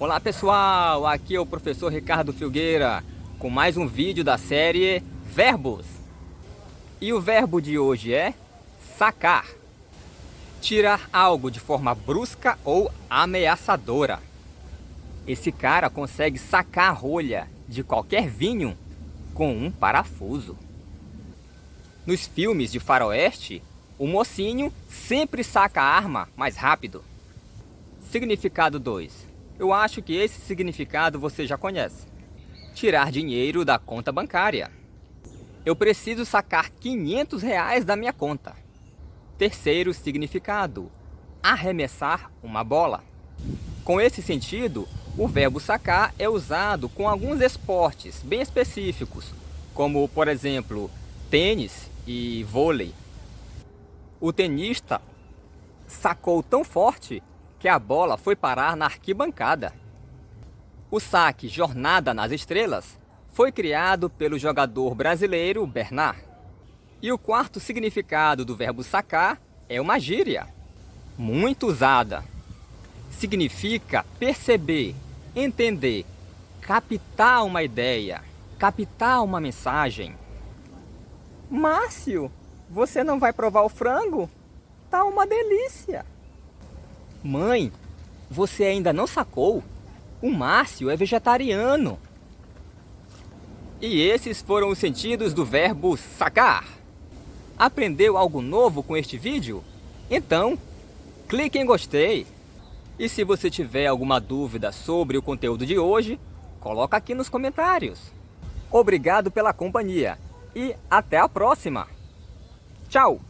Olá pessoal, aqui é o professor Ricardo Filgueira com mais um vídeo da série Verbos. E o verbo de hoje é sacar. Tirar algo de forma brusca ou ameaçadora. Esse cara consegue sacar a rolha de qualquer vinho com um parafuso. Nos filmes de faroeste, o mocinho sempre saca a arma mais rápido. Significado 2 eu acho que esse significado você já conhece. Tirar dinheiro da conta bancária. Eu preciso sacar 500 reais da minha conta. Terceiro significado. Arremessar uma bola. Com esse sentido, o verbo sacar é usado com alguns esportes bem específicos, como, por exemplo, tênis e vôlei. O tenista sacou tão forte que a bola foi parar na arquibancada. O saque Jornada nas Estrelas foi criado pelo jogador brasileiro Bernard. E o quarto significado do verbo sacar é uma gíria, muito usada. Significa perceber, entender, captar uma ideia, captar uma mensagem. Márcio, você não vai provar o frango? Tá uma delícia! Mãe, você ainda não sacou? O Márcio é vegetariano. E esses foram os sentidos do verbo sacar. Aprendeu algo novo com este vídeo? Então, clique em gostei. E se você tiver alguma dúvida sobre o conteúdo de hoje, coloca aqui nos comentários. Obrigado pela companhia e até a próxima. Tchau!